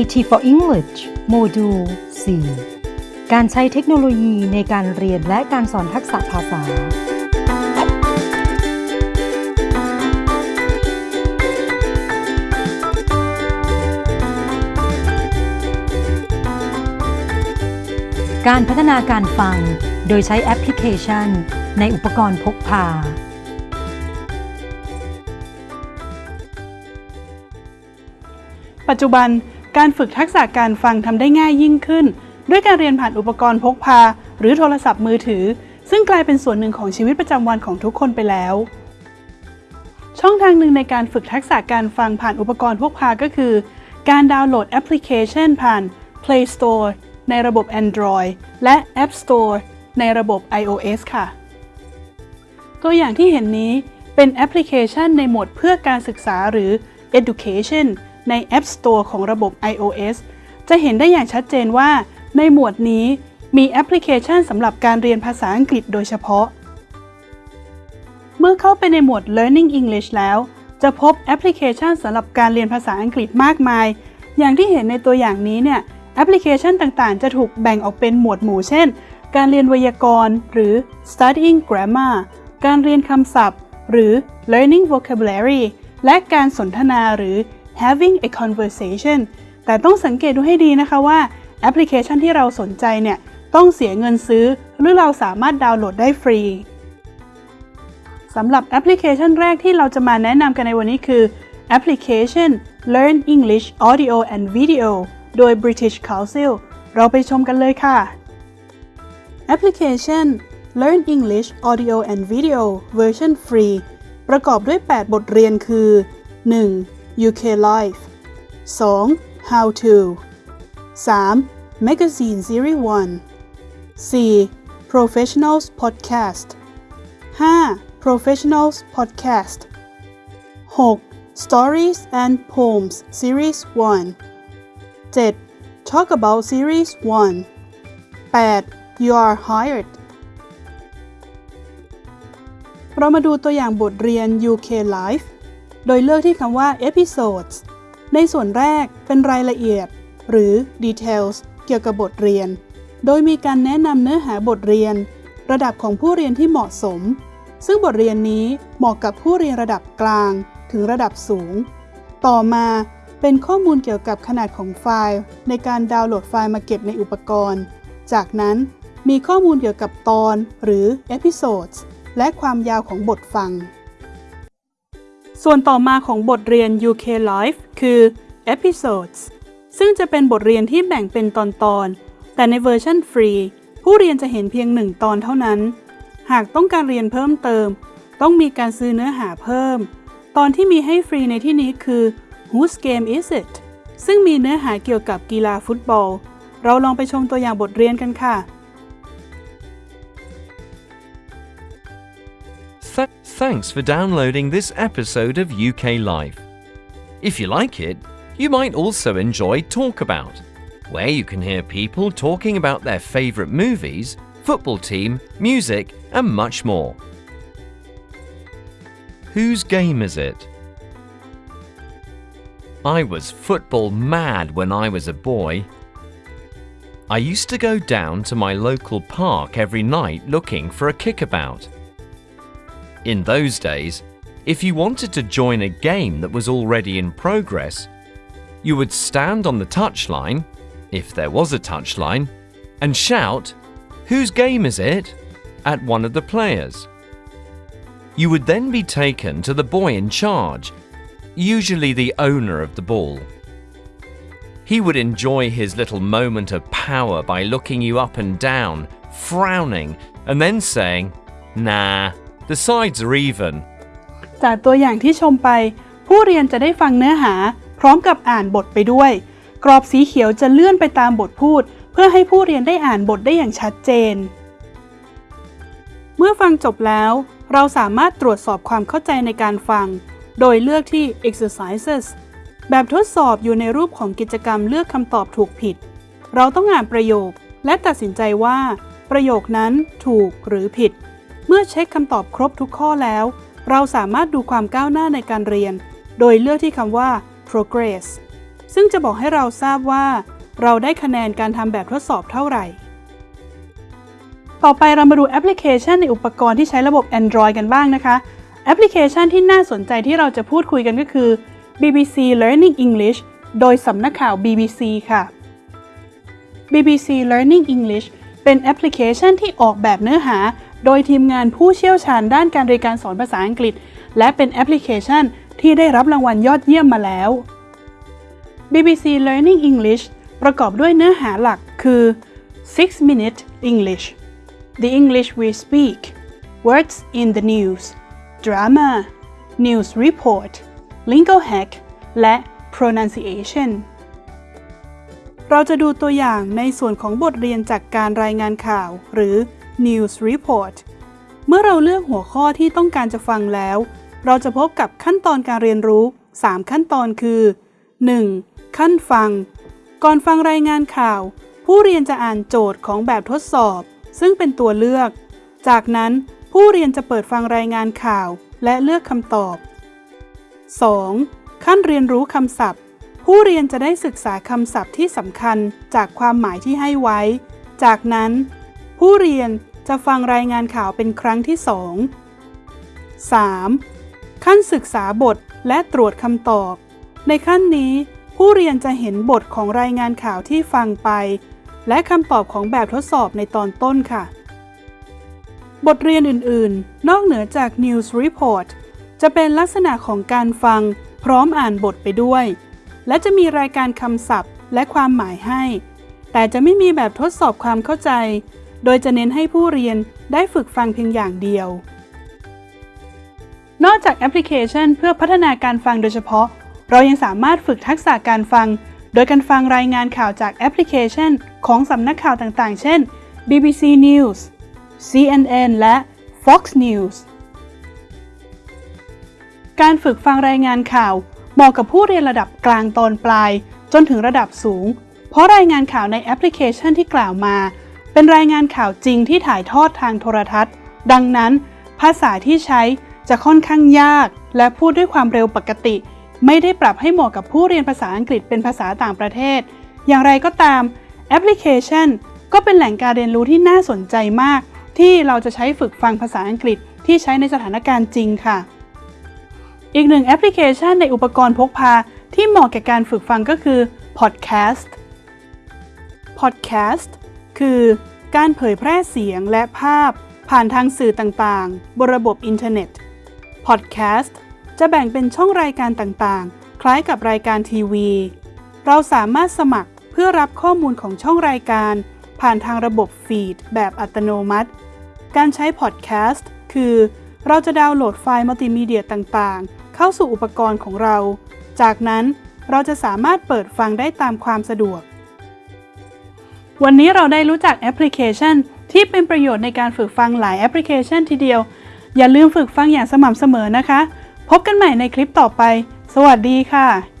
IT for English โมดูล 4 การใช้เทคโนโลยีในการเรียนและการสอนทักษะภาษา การพัฒนาการฟังโดยใช้แอปพลิเคชัน ในอุปกรณ์พกพาปัจจุบัน การฝึกทักษะการฟังทำได้ง่ายยิ่งขึ้น ด้วยการเรียนผ่านอุปกรณ์พกพา หรือโทรศัพท์มือถือ ซึ่งกลายเป็นส่วนหนึ่งของชีวิตประจำวันของทุกคนไปแล้ว ช่องทางหนึ่งในการฝึกทักษะการฟังผ่านอุปกรณ์พกพาก็คือ การดาวน์โหลดแอปพลิเคชันผ่าน Play Store ในระบบ Android และ App Store ในระบบ iOS ค่ะ ตัวอย่างที่เห็นนี้เป็นแอปพลิเคชันในหมวดเพื่อการศึกษาหรือ Education ใน App Store ของระบบ iOS จะเห็นได้อย่างชัดเจนว่า ในหมวดนี้มีแอปพลิเคชันสำหรับการเรียนภาษาอังกฤษโดยเฉพาะ เมื่อเข้าไปในหมวด Learning English แล้ว จะพบแอปพลิเคชันสำหรับการเรียนภาษาอังกฤษมากมาย อย่างที่เห็นในตัวอย่างนี้เนี่ยแอปพลิเคชันต่างๆ จะถูกแบ่งออกเป็นหมวดหมู่เช่น การเรียนไวยากรณ์ หรือ studying grammar การเรียนคำศัพท์ หรือ learning vocabulary และการสนทนาหรือ having a conversation แต่ต้องสังเกตดูให้ดีนะคะว่าแอปพลิเคชันที่เราสนใจเนี่ยต้องเสียเงินซื้อ หรือเราสามารถดาวน์โหลดได้ฟรีสำหรับแอปพลิเคชันแรกที่เราจะมาแนะนำกันในวันนี้คือแอปพลิเคชัน Learn English Audio and Video โดย British Council เราไปชมกันเลยค่ะ แอปพลิเคชัน Learn English Audio and Video เวอร์ชันฟรีประกอบด้วย 8 บทเรียนคือ 1. UK Live 2. How to 3. Magazine Series 1 4. Professionals Podcast 5. Professionals Podcast 6. Stories and Poems Series 1 7. Talk About Series 1 8. You Are Hired เรามาดูตัวอย่างบทเรียน UK Live โดยเลือกที่คำว่า episodes ในส่วนแรกเป็นรายละเอียด หรือ details เกี่ยวกับบทเรียน โดยมีการแนะนำเนื้อหาบทเรียน ระดับของผู้เรียนที่เหมาะสม ซึ่งบทเรียนนี้เหมาะกับผู้เรียนระดับกลาง ถึงระดับสูง ต่อมาเป็นข้อมูลเกี่ยวกับขนาดของไฟล์ ในการดาวน์โหลดไฟล์มาเก็บในอุปกรณ์ จากนั้นมีข้อมูลเกี่ยวกับตอนหรือ episodes และความยาวของบทฟัง ส่วนต่อมาของบทเรียน UK Live คือ episodes ซึ่งจะเป็นบทเรียนที่แบ่งเป็นตอนๆ แต่ในเวอร์ชันฟรี ผู้เรียนจะเห็นเพียงหนึ่งตอนเท่านั้น หากต้องการเรียนเพิ่มเติม ต้องมีการซื้อเนื้อหาเพิ่ม ตอนที่มีให้ฟรีในที่นี้คือ Whose Game Is It ซึ่งมีเนื้อหาเกี่ยวกับกีฬาฟุตบอล เราลองไปชมตัวอย่างบทเรียนกันค่ะ Th- thanks for downloading this episode of UK Live. If you like it, you might also enjoy Talk About, where you can hear people talking about their favourite movies, football team, music, and much more. Whose game is it? I was football mad when I was a boy. I used to go down to my local park every night looking for a kickabout. In those days, if you wanted to join a game that was already in progress, you would stand on the touchline, if there was a touchline, and shout, Whose game is it? at one of the players. You would then be taken to the boy in charge, usually the owner of the ball. He would enjoy his little moment of power by looking you up and down, frowning, and then saying, Nah, the sides are even. จากตัวอย่างที่ชมไป ผู้เรียนจะได้ฟังเนื้อหา พร้อมกับอ่านบทไปด้วย กรอบสีเขียวจะเลื่อนไปตามบทพูด เพื่อให้ผู้เรียนได้อ่านบทได้อย่างชัดเจน เมื่อฟังจบแล้ว เราสามารถตรวจสอบความเข้าใจในการฟัง โดยเลือกที่ exercises แบบทดสอบอยู่ในรูปของกิจกรรมเลือกคำตอบถูกผิด เราต้องอ่านประโยคและตัดสินใจว่า ประโยคนั้นถูกหรือผิด เมื่อเช็คคำตอบครบทุกข้อแล้ว เราสามารถดูความก้าวหน้าในการเรียน โดยเลือกที่คำว่า progress ซึ่งจะบอกให้เราทราบว่า เราได้คะแนนการทำแบบทดสอบเท่าไหร่ ต่อไปเรามาดูแอปพลิเคชันในอุปกรณ์ที่ใช้ระบบ Android กันบ้างนะคะ แอปพลิเคชันที่น่าสนใจที่เราจะพูดคุยกันก็คือ BBC Learning English โดยสำนักข่าว BBC ค่ะ BBC Learning English เป็นแอปพลิเคชันที่ออกแบบเนื้อหา โดยทีมงานผู้เชี่ยวชาญด้านการเรียนการสอนภาษาอังกฤษ และเป็นแอปพลิเคชันที่ได้รับรางวัลยอดเยี่ยมมาแล้ว BBC Learning English ประกอบด้วยเนื้อหาหลักคือ 6 Minute English The English We Speak Words in the News Drama News Report Lingo Hack และ Pronunciation เราจะดูตัวอย่างในส่วนของบทเรียนจากการรายงานข่าว หรือ News Report เมื่อเราเลือกหัวข้อที่ต้องการจะฟังแล้ว เราจะพบกับขั้นตอนการเรียนรู้ 3 ขั้นตอนคือ 1. ขั้นฟัง ก่อนฟังรายงานข่าว ผู้เรียนจะอ่านโจทย์ของแบบทดสอบ ซึ่งเป็นตัวเลือก จากนั้นผู้เรียนจะเปิดฟังรายงานข่าวและเลือกคำตอบ 2. ขั้นเรียนรู้คำศัพท์ ผู้เรียนจะได้ศึกษาคำศัพท์ที่สำคัญจากความหมายที่ให้ไว้ จากนั้น ผู้เรียนจะฟังรายงานข่าวเป็นครั้งที่ 2 3. ขั้นศึกษาบทและตรวจคำตอบ ในขั้นนี้ ผู้เรียนจะเห็นบทของรายงานข่าวที่ฟังไป และคำตอบของแบบทดสอบในตอนต้นค่ะ บทเรียนอื่นๆ นอกเหนือจาก News Report จะเป็นลักษณะของการฟังพร้อมอ่านบทไปด้วย และจะมีรายการคำศัพท์และความหมายให้ แต่จะไม่มีแบบทดสอบความเข้าใจ โดยจะเน้นให้ผู้เรียนได้ฝึกฟังเพียงอย่างเดียว นอกจากแอปพลิเคชันเพื่อพัฒนาการฟังโดยเฉพาะ เรายังสามารถฝึกทักษะการฟัง โดยการฟังรายงานข่าวจากแอปพลิเคชัน ของสำนักข่าวต่างๆ เช่น BBC News CNN และ Fox News การฝึกฟังรายงานข่าวเหมาะกับผู้เรียนระดับกลางตอนปลาย จนถึงระดับสูง เพราะรายงานข่าวในแอปพลิเคชันที่กล่าวมา เป็นรายงานข่าวจริงที่ถ่ายทอดทางโทรทัศน์ ดังนั้น ภาษาที่ใช้จะค่อนข้างยาก และพูดด้วยความเร็วปกติ ไม่ได้ปรับให้เหมาะกับผู้เรียนภาษาอังกฤษเป็นภาษาต่างประเทศ อย่างไรก็ตามแอปพลิเคชัน ก็เป็นแหล่งการเรียนรู้ที่น่าสนใจมาก ที่เราจะใช้ฝึกฟังภาษาอังกฤษที่ใช้ในสถานการณ์จริงค่ะ อีกหนึ่งแอปพลิเคชันในอุปกรณ์พกพาที่เหมาะแก่การฝึกฟังก็คือ Podcast Podcast คือการเผยแพร่เสียงและภาพผ่านทางสื่อต่างๆ บนระบบอินเทอร์เน็ต Podcast จะแบ่งเป็นช่องรายการต่างๆ คล้ายกับรายการทีวี เราสามารถสมัครเพื่อรับข้อมูลของช่องรายการ ผ่านทางระบบฟีดแบบอัตโนมัติ การใช้ Podcast คือ เราจะดาวน์โหลดไฟล์มัลติมีเดียต่างๆ เข้าสู่อุปกรณ์ของเรา จากนั้นเราจะสามารถเปิดฟังได้ตามความสะดวก วันนี้เราได้รู้จักแอปพลิเคชัน ที่เป็นประโยชน์ในการฝึกฟังหลายแอปพลิเคชันทีเดียว อย่าลืมฝึกฟังอย่างสม่ำเสมอนะคะ พบกันใหม่ในคลิปต่อไป สวัสดีค่ะ